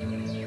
Amen.